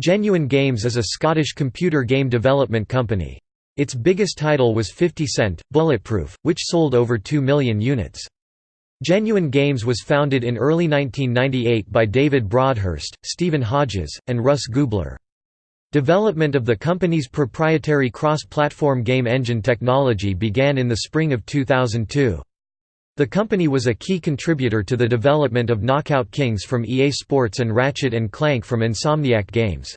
Genuine Games is a Scottish computer game development company. Its biggest title was 50 Cent, Bulletproof, which sold over 2 million units. Genuine Games was founded in early 1998 by David Broadhurst, Stephen Hodges, and Russ Gubler. Development of the company's proprietary cross-platform game engine technology began in the spring of 2002. The company was a key contributor to the development of Knockout Kings from EA Sports and Ratchet & Clank from Insomniac Games.